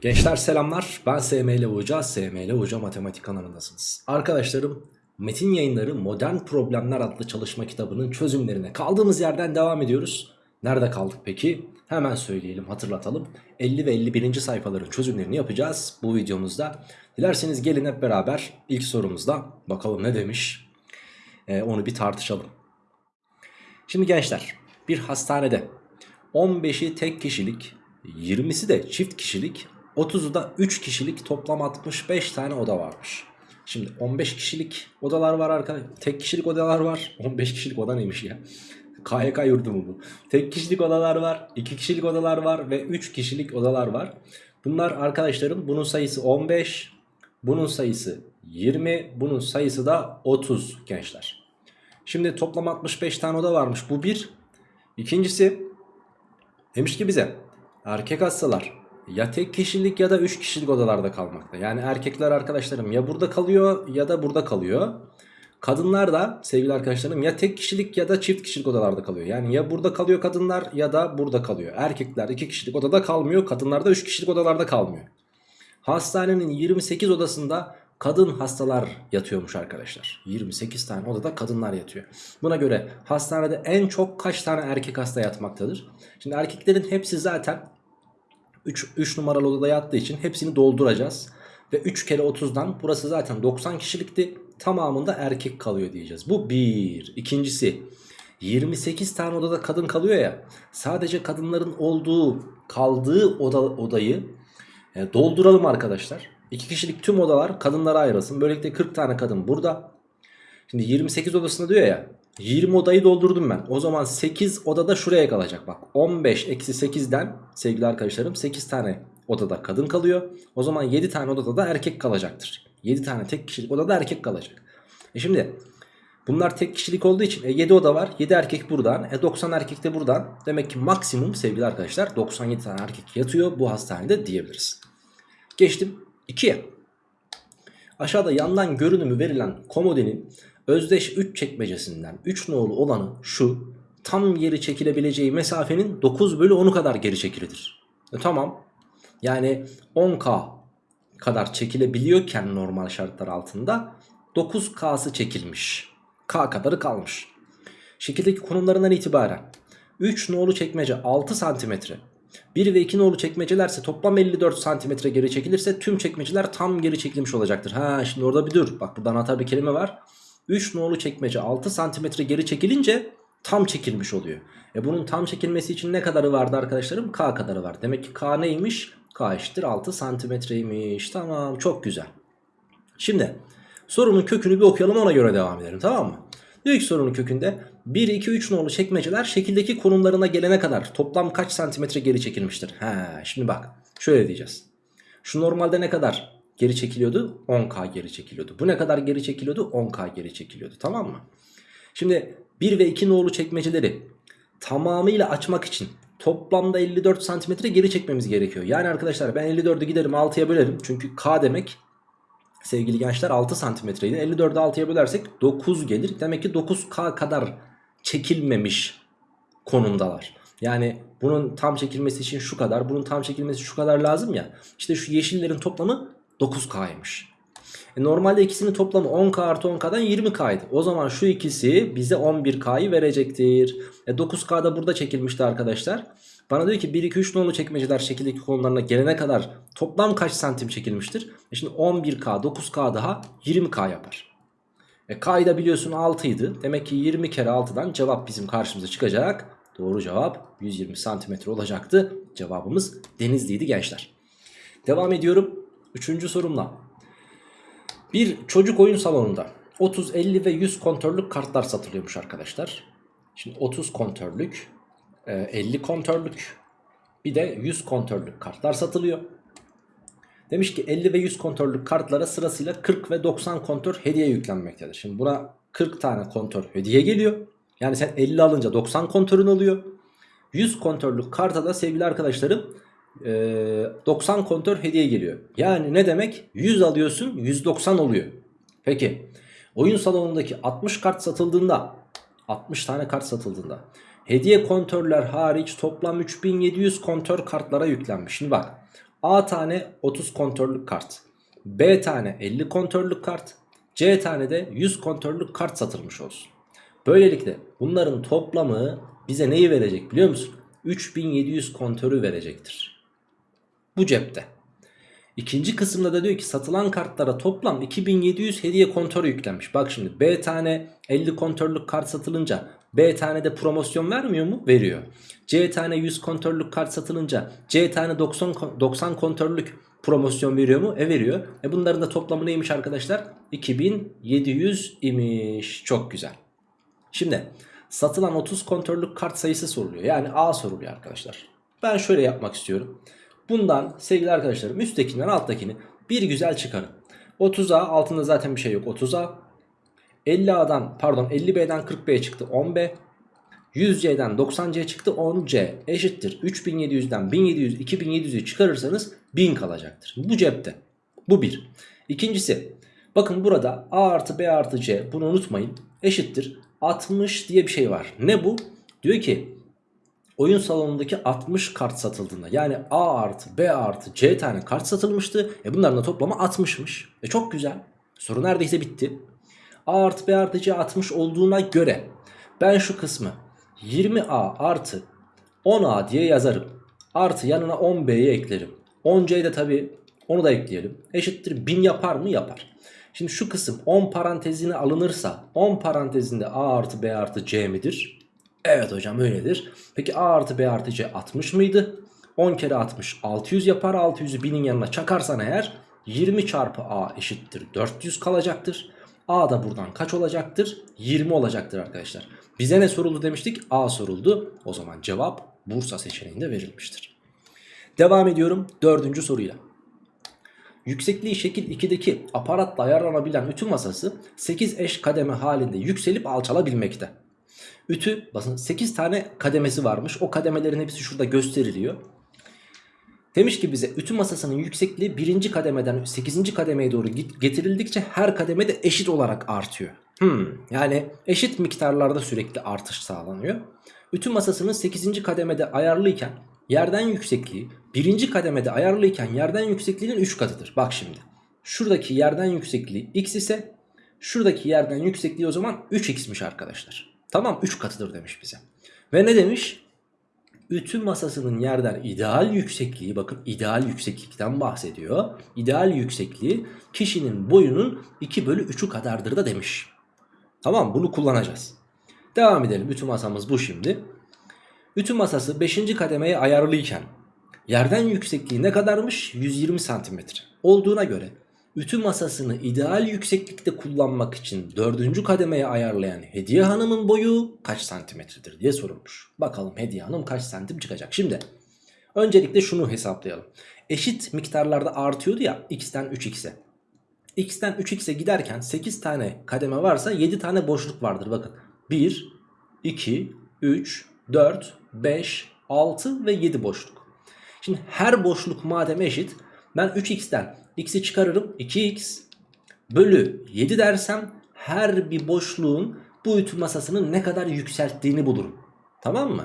Gençler selamlar. Ben SML Hoca, SML Hoca Matematik kanalındasınız. Arkadaşlarım, Metin Yayınları Modern Problemler adlı çalışma kitabının çözümlerine kaldığımız yerden devam ediyoruz. Nerede kaldık peki? Hemen söyleyelim, hatırlatalım. 50 ve 51. sayfaların çözümlerini yapacağız bu videomuzda. Dilerseniz gelin hep beraber ilk sorumuzda bakalım ne demiş. Ee, onu bir tartışalım. Şimdi gençler, bir hastanede 15'i tek kişilik, 20'si de çift kişilik, 30'u da 3 kişilik toplam 65 tane oda varmış. Şimdi 15 kişilik odalar var arkadaşlar. Tek kişilik odalar var. 15 kişilik oda neymiş ya? KYK yurdu mu bu? Tek kişilik odalar var. 2 kişilik odalar var. Ve 3 kişilik odalar var. Bunlar arkadaşlarım bunun sayısı 15. Bunun sayısı 20. Bunun sayısı da 30 gençler. Şimdi toplam 65 tane oda varmış. Bu bir. İkincisi demiş ki bize erkek hastalar ya tek kişilik ya da 3 kişilik odalarda kalmakta. Yani erkekler arkadaşlarım ya burada kalıyor ya da burada kalıyor. Kadınlar da sevgili arkadaşlarım ya tek kişilik ya da çift kişilik odalarda kalıyor. Yani ya burada kalıyor kadınlar ya da burada kalıyor. Erkekler 2 kişilik odada kalmıyor. Kadınlar da 3 kişilik odalarda kalmıyor. Hastanenin 28 odasında kadın hastalar yatıyormuş arkadaşlar. 28 tane odada kadınlar yatıyor. Buna göre hastanede en çok kaç tane erkek hasta yatmaktadır? Şimdi erkeklerin hepsi zaten 3, 3 numaralı odada yattığı için hepsini dolduracağız. Ve 3 kere 30'dan burası zaten 90 kişilikti. Tamamında erkek kalıyor diyeceğiz. Bu bir. İkincisi 28 tane odada kadın kalıyor ya. Sadece kadınların olduğu kaldığı oda, odayı e, dolduralım arkadaşlar. 2 kişilik tüm odalar kadınlara ayrılsın. Böylelikle 40 tane kadın burada. Şimdi 28 odasında diyor ya 20 odayı doldurdum ben. O zaman 8 odada şuraya kalacak. Bak 15 eksi 8'den sevgili arkadaşlarım 8 tane odada kadın kalıyor. O zaman 7 tane odada da erkek kalacaktır. 7 tane tek kişilik odada erkek kalacak. E şimdi bunlar tek kişilik olduğu için e 7 oda var. 7 erkek buradan. E 90 erkek de buradan. Demek ki maksimum sevgili arkadaşlar 97 tane erkek yatıyor bu hastanede diyebiliriz. Geçtim 2'ye. Aşağıda yandan görünümü verilen komodinin özdeş 3 çekmecesinden 3 nolu olanı şu tam geri çekilebileceği mesafenin 9 bölü 10'u kadar geri çekilidir. E, tamam yani 10K kadar çekilebiliyorken normal şartlar altında 9K'sı çekilmiş. K kadarı kalmış. Şekildeki konumlarından itibaren 3 nolu çekmece 6 santimetre 1 ve 2 nolu çekmecelerse toplam 54 santimetre geri çekilirse tüm çekmeceler tam geri çekilmiş olacaktır. Ha şimdi orada bir dur. Bak burada anahtar bir kelime var. 3 nolu çekmece 6 santimetre geri çekilince tam çekilmiş oluyor. E bunun tam çekilmesi için ne kadarı vardı arkadaşlarım? K kadarı var. Demek ki K neymiş? K eşittir 6 santimetreymiş. Tamam çok güzel. Şimdi sorunun kökünü bir okuyalım ona göre devam edelim tamam mı? Diyor ki sorunun kökünde 1, 2, 3 nolu çekmeceler şekildeki konumlarına gelene kadar toplam kaç santimetre geri çekilmiştir? He, şimdi bak şöyle diyeceğiz. Şu normalde ne kadar geri çekiliyordu? 10K geri çekiliyordu. Bu ne kadar geri çekiliyordu? 10K geri çekiliyordu tamam mı? Şimdi 1 ve 2 nolu çekmeceleri tamamıyla açmak için toplamda 54 santimetre geri çekmemiz gerekiyor. Yani arkadaşlar ben 54'ü giderim 6'ya bölerim. Çünkü K demek sevgili gençler 6 santimetreydi. 54'ü 6'ya bölersek 9 gelir. Demek ki 9K kadar çekilmemiş konumdalar. Yani bunun tam çekilmesi için şu kadar, bunun tam çekilmesi şu kadar lazım ya. İşte şu yeşillerin toplamı 9K'ymış. E normalde ikisinin toplamı 10K artı 10K'dan 20K'ydı. O zaman şu ikisi bize 11K'yı verecektir. E 9K da burada çekilmişti arkadaşlar. Bana diyor ki 1, 2, 3 nolu çekmeceler şekildeki konularına gelene kadar toplam kaç santim çekilmiştir? E şimdi 11K, 9K daha 20K yapar. E K'yı da biliyorsun 6 idi. Demek ki 20 kere 6'dan cevap bizim karşımıza çıkacak. Doğru cevap 120 santimetre olacaktı. Cevabımız Denizli'ydi gençler. Devam ediyorum. Üçüncü sorumla. Bir çocuk oyun salonunda 30, 50 ve 100 kontörlük kartlar satılıyormuş arkadaşlar. Şimdi 30 kontörlük, 50 kontörlük bir de 100 kontörlük kartlar satılıyor. Demiş ki 50 ve 100 kontörlük kartlara sırasıyla 40 ve 90 kontör hediye yüklenmektedir. Şimdi buna 40 tane kontör hediye geliyor. Yani sen 50 alınca 90 kontörün oluyor. 100 kontörlük karta da sevgili arkadaşlarım 90 kontör hediye geliyor. Yani ne demek? 100 alıyorsun 190 oluyor. Peki oyun salonundaki 60 kart satıldığında 60 tane kart satıldığında hediye kontörler hariç toplam 3700 kontör kartlara yüklenmiş. Şimdi bak A tane 30 kontörlük kart. B tane 50 kontörlük kart. C tane de 100 kontörlük kart satılmış olsun. Böylelikle bunların toplamı bize neyi verecek biliyor musun? 3700 kontörü verecektir. Bu cepte. İkinci kısımda da diyor ki satılan kartlara toplam 2700 hediye kontörü yüklenmiş. Bak şimdi B tane 50 kontörlük kart satılınca B tane de promosyon vermiyor mu? Veriyor. C tane 100 kontörlük kart satılınca C tane 90, 90 kontörlük promosyon veriyor mu? E veriyor. E bunların da toplamı neymiş arkadaşlar? 2700 imiş. Çok güzel. Şimdi satılan 30 kontörlük kart sayısı soruluyor. Yani A soruluyor arkadaşlar. Ben şöyle yapmak istiyorum. Bundan sevgili arkadaşlarım üsttekinden alttakini bir güzel çıkarın. 30A altında zaten bir şey yok 30A. 50A'dan pardon 50B'den 40B'ye çıktı 10B. 100C'den 90C çıktı 10C eşittir. 3700'den 1700 2700'ü çıkarırsanız 1000 kalacaktır. Bu cepte. Bu bir. İkincisi bakın burada A artı B artı C bunu unutmayın eşittir. 60 diye bir şey var. Ne bu? Diyor ki oyun salonundaki 60 kart satıldığında yani A artı B artı C tane kart satılmıştı. E bunların da toplamı 60'mış. E çok güzel. Soru neredeyse bitti. A artı B artı C 60 olduğuna göre ben şu kısmı 20A artı 10A diye yazarım. Artı yanına 10B'yi eklerim. 10C'yi de tabi onu da ekleyelim. Eşittir 1000 yapar mı? Yapar. Şimdi şu kısım 10 parantezine alınırsa 10 parantezinde A artı B artı C midir? Evet hocam öyledir. Peki A artı B artı C 60 mıydı? 10 kere 60 600 yapar. 600'ü 1000'in yanına çakarsan eğer 20 çarpı A eşittir 400 kalacaktır. A da buradan kaç olacaktır? 20 olacaktır arkadaşlar. Bize ne soruldu demiştik? A soruldu. O zaman cevap Bursa seçeneğinde verilmiştir. Devam ediyorum dördüncü soruyla. Yüksekliği şekil 2'deki aparatla ayarlanabilen ütü masası 8 eş kademe halinde yükselip alçalabilmekte. Ütü basın 8 tane kademesi varmış. O kademelerin hepsi şurada gösteriliyor. Demiş ki bize ütü masasının yüksekliği birinci kademeden 8. kademeye doğru getirildikçe her kademede eşit olarak artıyor. Hmm, yani eşit miktarlarda sürekli artış sağlanıyor. Ütü masasının 8. kademede ayarlıyken yerden yüksekliği birinci kademede ayarlıyken yerden yüksekliğinin 3 katıdır. Bak şimdi şuradaki yerden yüksekliği x ise şuradaki yerden yüksekliği o zaman 3x'miş arkadaşlar. Tamam 3 katıdır demiş bize. Ve ne demiş? Ütü masasının yerden ideal yüksekliği bakın ideal yükseklikten bahsediyor. İdeal yüksekliği kişinin boyunun 2 bölü 3'ü kadardır da demiş. Tamam bunu kullanacağız. Devam edelim ütü masamız bu şimdi. Ütü masası 5. kademeye ayarlıyken yerden yüksekliği ne kadarmış? 120 santimetre. Olduğuna göre ütü masasını ideal yükseklikte kullanmak için 4. kademeye ayarlayan Hediye Hanım'ın boyu kaç santimetredir diye sorulmuş. Bakalım Hediye Hanım kaç santim çıkacak. Şimdi öncelikle şunu hesaplayalım. Eşit miktarlarda artıyordu ya x'ten 3x'e. x'ten 3x'e giderken 8 tane kademe varsa 7 tane boşluk vardır bakın. 1, 2, 3, 4, 5, 6 ve 7 boşluk. Şimdi her boşluk madem eşit ben 3x'ten x'i çıkarırım 2x bölü 7 dersem her bir boşluğun bu ütü masasının ne kadar yükselttiğini bulurum. Tamam mı?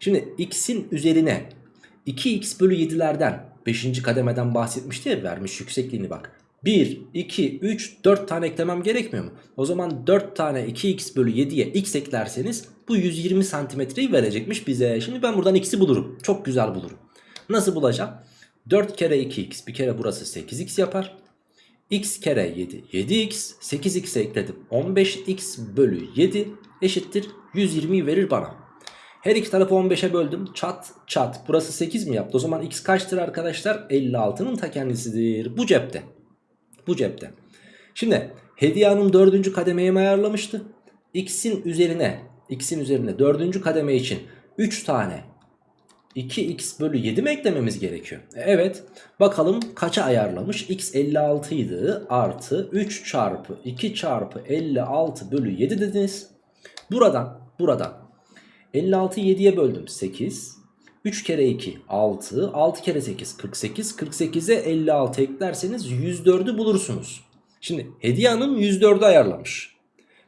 Şimdi x'in üzerine 2x bölü 7'lerden 5. kademeden bahsetmişti ya vermiş yüksekliğini bak. 1, 2, 3, 4 tane eklemem gerekmiyor mu? O zaman 4 tane 2x bölü 7'ye x eklerseniz bu 120 santimetreyi verecekmiş bize. Şimdi ben buradan x'i bulurum. Çok güzel bulurum. Nasıl bulacağım? 4 kere 2x bir kere burası 8x yapar. x kere 7 7x 8x'e ekledim 15x bölü 7 eşittir 120'yi verir bana. Her iki tarafı 15'e böldüm çat çat burası 8 mi yaptı o zaman x kaçtır arkadaşlar 56'nın ta kendisidir bu cepte. Bu cepte. Şimdi Hediye Hanım 4. kademeye mi ayarlamıştı? X'in üzerine X'in üzerine 4. kademe için 3 tane 2x bölü 7 mi eklememiz gerekiyor? E, evet. Bakalım kaça ayarlamış? x 56 idi artı 3 çarpı 2 çarpı 56 bölü 7 dediniz. Buradan buradan 56 7'ye böldüm 8. 3 kere 2 6 6 kere 8 48 48'e 56 eklerseniz 104'ü bulursunuz. Şimdi Hediye Hanım 104'ü ayarlamış.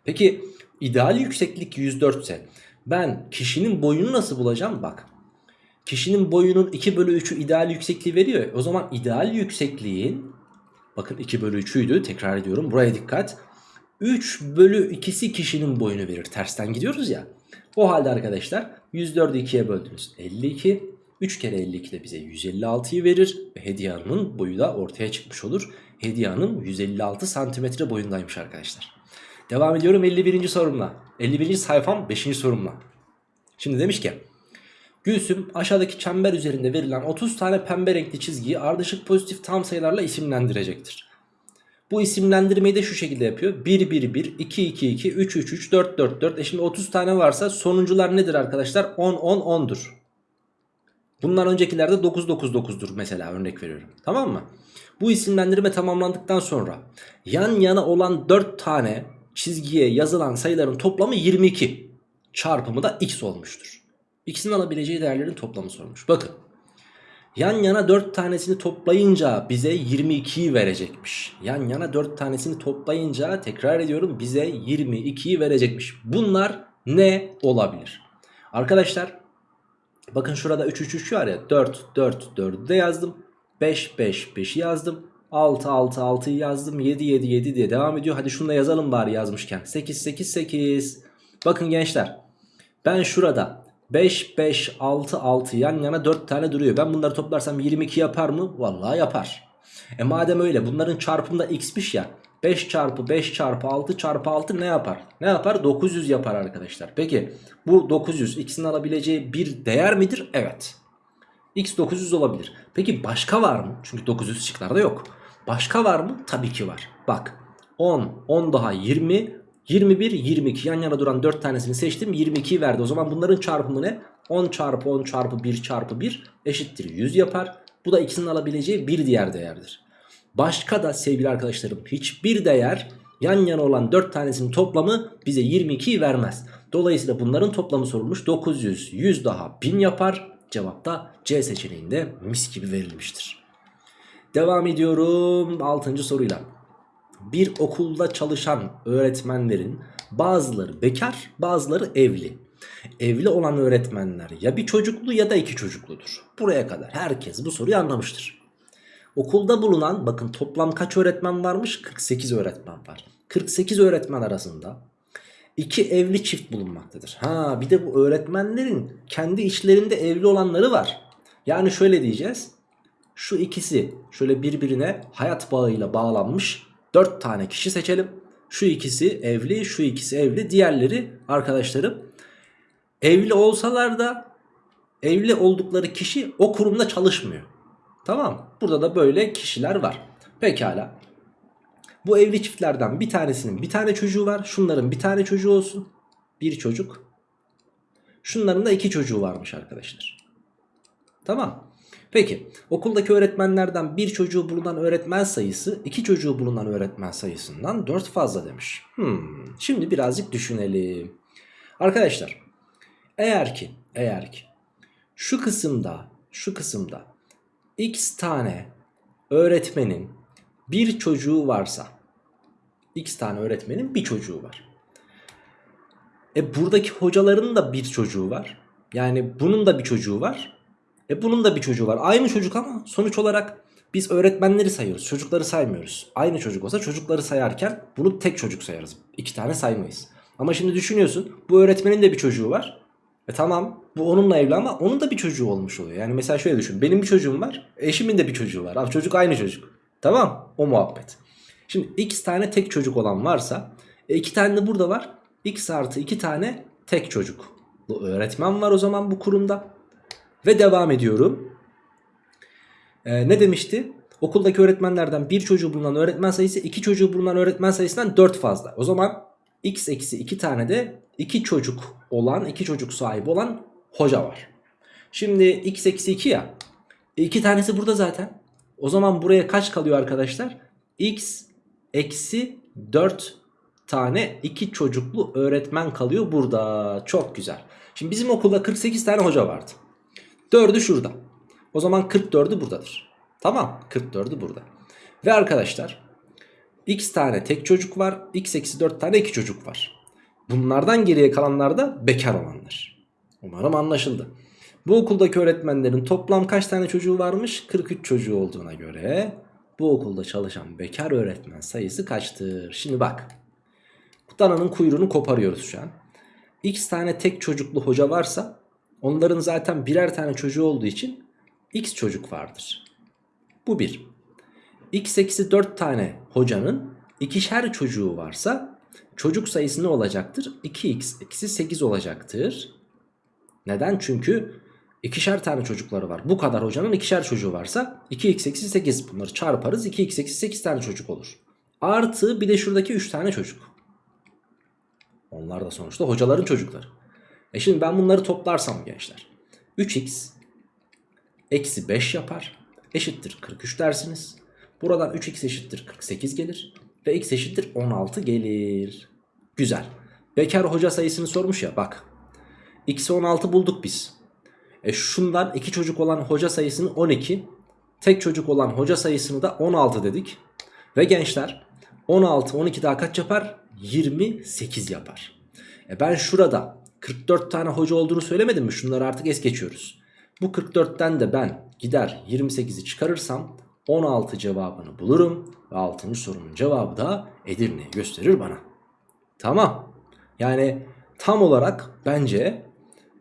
Peki ideal yükseklik 104 ise ben kişinin boyunu nasıl bulacağım? Bak kişinin boyunun 2 bölü 3'ü ideal yüksekliği veriyor. O zaman ideal yüksekliğin bakın 2 bölü 3'üydü tekrar ediyorum buraya dikkat. 3 bölü 2'si kişinin boyunu verir. Tersten gidiyoruz ya. O halde arkadaşlar 104'ü 2'ye böldünüz. 52. 3 kere 52 de bize 156'yı verir. Ve hediye hanımın boyu da ortaya çıkmış olur. Hediye hanım 156 santimetre boyundaymış arkadaşlar. Devam ediyorum 51. sorumla. 51. sayfam 5. sorumla. Şimdi demiş ki Gülsüm aşağıdaki çember üzerinde verilen 30 tane pembe renkli çizgiyi ardışık pozitif tam sayılarla isimlendirecektir. Bu isimlendirmeyi de şu şekilde yapıyor. 1 1 1, 2 2 2, 3 3 3, 4 4 4. E şimdi 30 tane varsa sonuncular nedir arkadaşlar? 10 10 10'dur. Bundan öncekilerde 9 9 9'dur mesela örnek veriyorum. Tamam mı? Bu isimlendirme tamamlandıktan sonra yan yana olan 4 tane çizgiye yazılan sayıların toplamı 22. Çarpımı da x olmuştur. X'in alabileceği değerlerin toplamı sormuş. Bakın. Yan yana 4 tanesini toplayınca bize 22'yi verecekmiş. Yan yana 4 tanesini toplayınca tekrar ediyorum bize 22'yi verecekmiş. Bunlar ne olabilir? Arkadaşlar bakın şurada 3 3 3 var ya 4 4 4'ü de yazdım. 5 5 5'i yazdım. 6 6 6'yı yazdım. 7 7 7 diye devam ediyor. Hadi şunu da yazalım bari yazmışken. 8 8 8. Bakın gençler ben şurada 5 5 6 6 yan yana 4 tane duruyor. Ben bunları toplarsam 22 yapar mı? Vallahi yapar. E madem öyle bunların çarpımı da x'miş ya. 5 çarpı 5 çarpı 6 çarpı 6 ne yapar? Ne yapar? 900 yapar arkadaşlar. Peki bu 900 x'in alabileceği bir değer midir? Evet. X 900 olabilir. Peki başka var mı? Çünkü 900 şıklarda yok. Başka var mı? Tabii ki var. Bak 10, 10 daha 20, 21, 22 yan yana duran 4 tanesini seçtim 22'yi verdi. O zaman bunların çarpımı ne? 10 çarpı 10 çarpı 1 çarpı 1 eşittir 100 yapar. Bu da ikisinin alabileceği bir diğer değerdir. Başka da sevgili arkadaşlarım hiçbir değer yan yana olan 4 tanesinin toplamı bize 22'yi vermez. Dolayısıyla bunların toplamı sorulmuş 900 100 daha 1000 yapar. Cevap da C seçeneğinde mis gibi verilmiştir. Devam ediyorum 6. soruyla. Bir okulda çalışan öğretmenlerin bazıları bekar bazıları evli. Evli olan öğretmenler ya bir çocuklu ya da iki çocukludur. Buraya kadar herkes bu soruyu anlamıştır. Okulda bulunan bakın toplam kaç öğretmen varmış? 48 öğretmen var. 48 öğretmen arasında iki evli çift bulunmaktadır. Ha bir de bu öğretmenlerin kendi içlerinde evli olanları var. Yani şöyle diyeceğiz. Şu ikisi şöyle birbirine hayat bağıyla bağlanmış 4 tane kişi seçelim. Şu ikisi evli, şu ikisi evli. Diğerleri arkadaşlarım evli olsalar da evli oldukları kişi o kurumda çalışmıyor. Tamam Burada da böyle kişiler var. Pekala. Bu evli çiftlerden bir tanesinin bir tane çocuğu var. Şunların bir tane çocuğu olsun. Bir çocuk. Şunların da iki çocuğu varmış arkadaşlar. Tamam. Peki okuldaki öğretmenlerden bir çocuğu bulunan öğretmen sayısı iki çocuğu bulunan öğretmen sayısından 4 fazla demiş. Hmm, şimdi birazcık düşünelim. Arkadaşlar eğer ki eğer ki şu kısımda şu kısımda x tane öğretmenin bir çocuğu varsa x tane öğretmenin bir çocuğu var. E buradaki hocaların da bir çocuğu var. Yani bunun da bir çocuğu var. E bunun da bir çocuğu var. Aynı çocuk ama sonuç olarak biz öğretmenleri sayıyoruz. Çocukları saymıyoruz. Aynı çocuk olsa çocukları sayarken bunu tek çocuk sayarız. İki tane saymayız. Ama şimdi düşünüyorsun bu öğretmenin de bir çocuğu var. E tamam bu onunla evli ama onun da bir çocuğu olmuş oluyor. Yani mesela şöyle düşün. Benim bir çocuğum var. Eşimin de bir çocuğu var. Abi çocuk aynı çocuk. Tamam o muhabbet. Şimdi x tane tek çocuk olan varsa e iki tane de burada var. x artı iki tane tek çocuk. Bu öğretmen var o zaman bu kurumda. Ve devam ediyorum. Ee, ne demişti? Okuldaki öğretmenlerden bir çocuğu bulunan öğretmen sayısı iki çocuğu bulunan öğretmen sayısından 4 fazla. O zaman x eksi 2 tane de iki çocuk olan iki çocuk sahibi olan hoca var. Şimdi x eksi 2 ya. E, iki tanesi burada zaten. O zaman buraya kaç kalıyor arkadaşlar? x eksi 4 tane iki çocuklu öğretmen kalıyor burada. Çok güzel. Şimdi bizim okulda 48 tane hoca vardı. 4'ü şurada. O zaman 44'ü buradadır. Tamam 44'ü burada. Ve arkadaşlar x tane tek çocuk var. x eksi 4 tane iki çocuk var. Bunlardan geriye kalanlar da bekar olanlar. Umarım anlaşıldı. Bu okuldaki öğretmenlerin toplam kaç tane çocuğu varmış? 43 çocuğu olduğuna göre bu okulda çalışan bekar öğretmen sayısı kaçtır? Şimdi bak. Dananın kuyruğunu koparıyoruz şu an. X tane tek çocuklu hoca varsa onların zaten birer tane çocuğu olduğu için X çocuk vardır. Bu bir. X eksi 4 tane hocanın ikişer çocuğu varsa çocuk sayısı ne olacaktır? 2x eksi 8 olacaktır. Neden? Çünkü ikişer tane çocukları var. Bu kadar hocanın ikişer çocuğu varsa 2x eksi 8 bunları çarparız. 2x eksi 8 tane çocuk olur. Artı bir de şuradaki 3 tane çocuk. Onlar da sonuçta hocaların çocukları. E şimdi ben bunları toplarsam gençler. 3x eksi 5 yapar. Eşittir 43 dersiniz. Buradan 3x eşittir 48 gelir. Ve x eşittir 16 gelir. Güzel. Bekar hoca sayısını sormuş ya bak. X'i 16 bulduk biz. E şundan iki çocuk olan hoca sayısını 12. Tek çocuk olan hoca sayısını da 16 dedik. Ve gençler 16 12 daha kaç yapar? 28 yapar. E ben şurada 44 tane hoca olduğunu söylemedim mi? Şunları artık es geçiyoruz. Bu 44'ten de ben gider 28'i çıkarırsam 16 cevabını bulurum. Ve 6. sorunun cevabı da Edirne'yi gösterir bana. Tamam. Yani tam olarak bence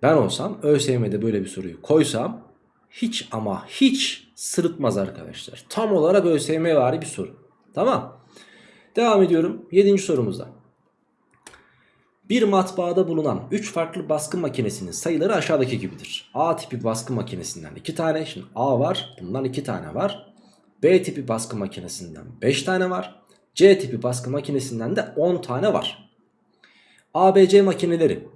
ben olsam ÖSYM'de böyle bir soruyu koysam hiç ama hiç sırıtmaz arkadaşlar. Tam olarak ÖSYM vari bir soru. Tamam. Devam ediyorum 7. sorumuzda. Bir matbaada bulunan 3 farklı baskı makinesinin sayıları aşağıdaki gibidir. A tipi baskı makinesinden 2 tane. Şimdi A var. Bundan 2 tane var. B tipi baskı makinesinden 5 tane var. C tipi baskı makinesinden de 10 tane var. ABC makineleri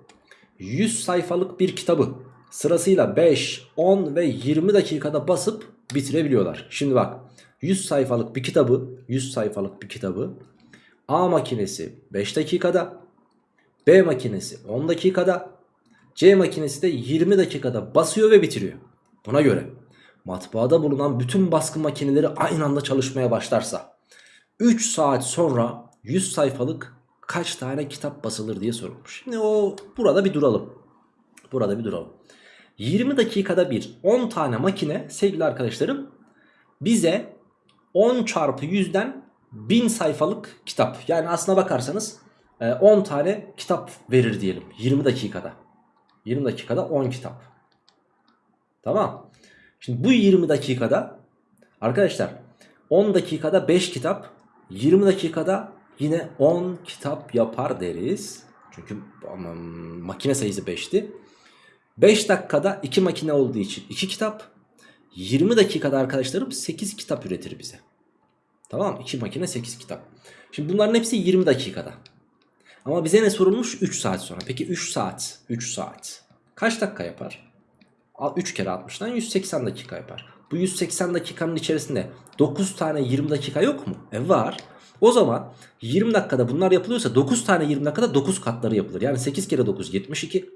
100 sayfalık bir kitabı sırasıyla 5, 10 ve 20 dakikada basıp bitirebiliyorlar. Şimdi bak 100 sayfalık bir kitabı 100 sayfalık bir kitabı A makinesi 5 dakikada B makinesi 10 dakikada C makinesi de 20 dakikada basıyor ve bitiriyor. Buna göre matbaada bulunan bütün baskı makineleri aynı anda çalışmaya başlarsa 3 saat sonra 100 sayfalık kaç tane kitap basılır diye sorulmuş. Şimdi o burada bir duralım. Burada bir duralım. 20 dakikada bir 10 tane makine sevgili arkadaşlarım bize 10 çarpı 100'den 1000 sayfalık kitap. Yani aslına bakarsanız 10 tane kitap verir diyelim 20 dakikada. 20 dakikada 10 kitap. Tamam. Şimdi bu 20 dakikada arkadaşlar 10 dakikada 5 kitap 20 dakikada yine 10 kitap yapar deriz. Çünkü makine sayısı 5'ti. 5 dakikada 2 makine olduğu için 2 kitap. 20 dakikada arkadaşlarım 8 kitap üretir bize. Tamam 2 makine 8 kitap. Şimdi bunların hepsi 20 dakikada. Ama bize ne sorulmuş? 3 saat sonra. Peki 3 saat. 3 saat. Kaç dakika yapar? 3 kere 60'dan 180 dakika yapar. Bu 180 dakikanın içerisinde 9 tane 20 dakika yok mu? E var. O zaman 20 dakikada bunlar yapılıyorsa 9 tane 20 dakikada 9 katları yapılır. Yani 8 kere 9 72.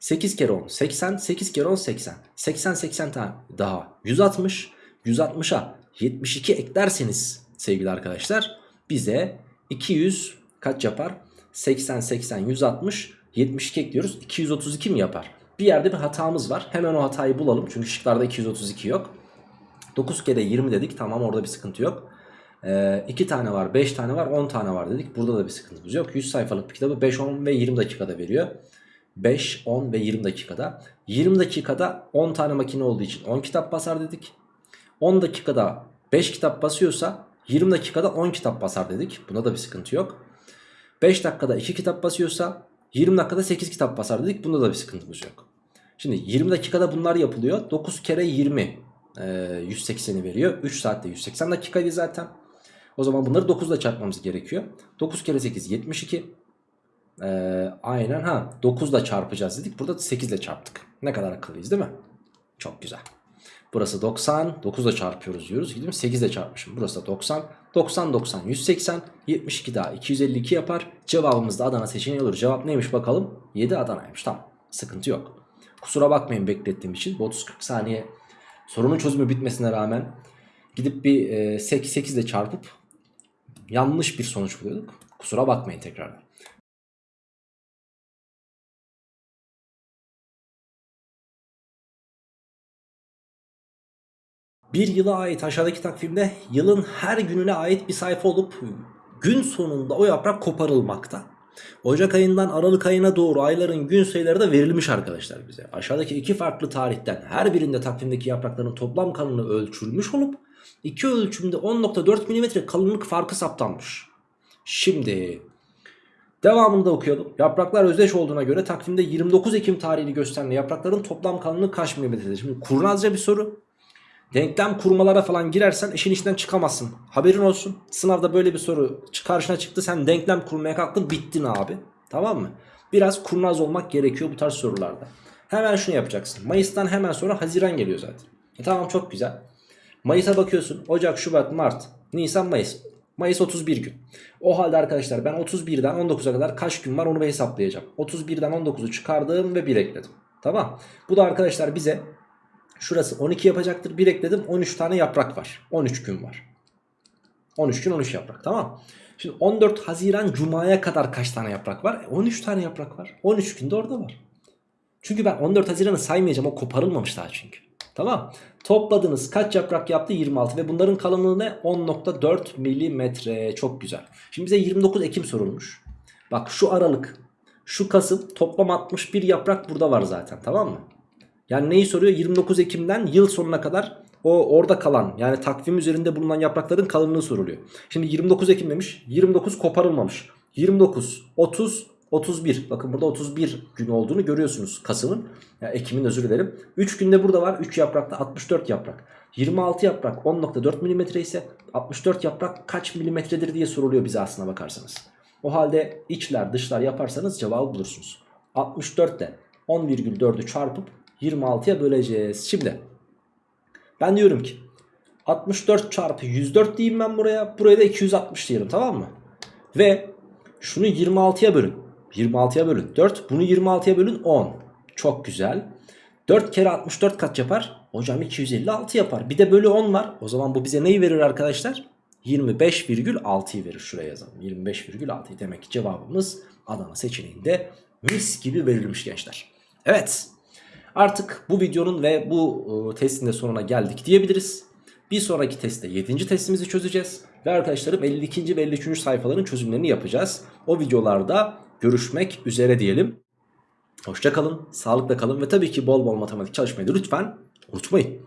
8 kere 10 80. 8 kere 10 80. 80 80 tane daha 160. 160'a 72 eklerseniz sevgili arkadaşlar bize 200 kaç yapar? 80 80 160 72 ekliyoruz. 232 mi yapar? Bir yerde bir hatamız var. Hemen o hatayı bulalım. Çünkü şıklarda 232 yok. 9 kere 20 dedik. Tamam orada bir sıkıntı yok. Ee, 2 tane var 5 tane var 10 tane var dedik. Burada da bir sıkıntımız yok. 100 sayfalık bir kitabı 5 10 ve 20 dakikada veriyor. 5 10 ve 20 dakikada. 20 dakikada 10 tane makine olduğu için 10 kitap basar dedik. 10 dakikada 5 kitap basıyorsa 20 dakikada 10 kitap basar dedik. Buna da bir sıkıntı yok. 5 dakikada 2 kitap basıyorsa 20 dakikada 8 kitap basar dedik. Bunda da bir sıkıntımız yok. Şimdi 20 dakikada bunlar yapılıyor. 9 kere 20 e, 180'i veriyor. 3 saatte 180 dakikaydı zaten. O zaman bunları 9 ile çarpmamız gerekiyor. 9 kere 8 72. Ee, aynen ha 9 ile çarpacağız dedik. Burada 8 ile çarptık. Ne kadar akıllıyız değil mi? Çok güzel. Burası 90. 9 ile çarpıyoruz diyoruz. Gidiyorum 8 ile çarpmışım. Burası da 90. 90 90 180. 72 daha 252 yapar. Cevabımız da Adana seçeneği olur. Cevap neymiş bakalım? 7 Adana'ymış. Tamam. Sıkıntı yok. Kusura bakmayın beklettiğim için. Bu 30-40 saniye sorunun çözümü bitmesine rağmen gidip bir e, 8 ile çarpıp yanlış bir sonuç buluyorduk. Kusura bakmayın tekrardan. Bir yıla ait aşağıdaki takvimde yılın her gününe ait bir sayfa olup gün sonunda o yaprak koparılmakta. Ocak ayından Aralık ayına doğru ayların gün sayıları da verilmiş arkadaşlar bize. Aşağıdaki iki farklı tarihten her birinde takvimdeki yaprakların toplam kalınlığı ölçülmüş olup iki ölçümde 10.4 mm kalınlık farkı saptanmış. Şimdi devamını da okuyalım. Yapraklar özdeş olduğuna göre takvimde 29 Ekim tarihini gösteren yaprakların toplam kalınlığı kaç milimetredir? Şimdi kurnazca bir soru. Denklem kurmalara falan girersen işin içinden çıkamazsın. Haberin olsun. Sınavda böyle bir soru karşına çıktı. Sen denklem kurmaya kalktın bittin abi. Tamam mı? Biraz kurnaz olmak gerekiyor bu tarz sorularda. Hemen şunu yapacaksın. Mayıs'tan hemen sonra Haziran geliyor zaten. E tamam çok güzel. Mayıs'a bakıyorsun. Ocak, Şubat, Mart, Nisan, Mayıs. Mayıs 31 gün. O halde arkadaşlar ben 31'den 19'a kadar kaç gün var onu hesaplayacağım. 31'den 19'u çıkardım ve 1 ekledim. Tamam. Bu da arkadaşlar bize Şurası 12 yapacaktır. 1 ekledim 13 tane yaprak var. 13 gün var. 13 gün 13 yaprak tamam. Şimdi 14 Haziran Cuma'ya kadar kaç tane yaprak var? E, 13 tane yaprak var. 13 günde orada var. Çünkü ben 14 Haziran'ı saymayacağım. O koparılmamış daha çünkü. Tamam. Topladınız kaç yaprak yaptı? 26 ve bunların kalınlığı ne? 10.4 milimetre. Çok güzel. Şimdi bize 29 Ekim sorulmuş. Bak şu Aralık, şu Kasım toplam 61 yaprak burada var zaten tamam mı? Yani neyi soruyor? 29 Ekim'den yıl sonuna kadar o orada kalan yani takvim üzerinde bulunan yaprakların kalınlığı soruluyor. Şimdi 29 Ekim demiş. 29 koparılmamış. 29, 30, 31. Bakın burada 31 gün olduğunu görüyorsunuz Kasım'ın. Ya Ekim'in özür dilerim. 3 günde burada var. 3 yaprakta 64 yaprak. 26 yaprak 10.4 mm ise 64 yaprak kaç milimetredir diye soruluyor bize aslına bakarsanız. O halde içler dışlar yaparsanız cevabı bulursunuz. 64 de 10,4'ü çarpıp 26'ya böleceğiz. Şimdi ben diyorum ki 64 çarpı 104 diyeyim ben buraya. Buraya da 260 diyelim tamam mı? Ve şunu 26'ya bölün. 26'ya bölün 4. Bunu 26'ya bölün 10. Çok güzel. 4 kere 64 kaç yapar? Hocam 256 yapar. Bir de bölü 10 var. O zaman bu bize neyi verir arkadaşlar? 25,6'yı verir. Şuraya yazalım. 25,6 demek ki cevabımız Adana seçeneğinde mis gibi verilmiş gençler. Evet. Artık bu videonun ve bu e, testin de sonuna geldik diyebiliriz. Bir sonraki testte 7. testimizi çözeceğiz. Ve arkadaşlarım 52. ve 53. sayfaların çözümlerini yapacağız. O videolarda görüşmek üzere diyelim. Hoşçakalın, sağlıkla kalın ve tabii ki bol bol matematik çalışmayı lütfen unutmayın.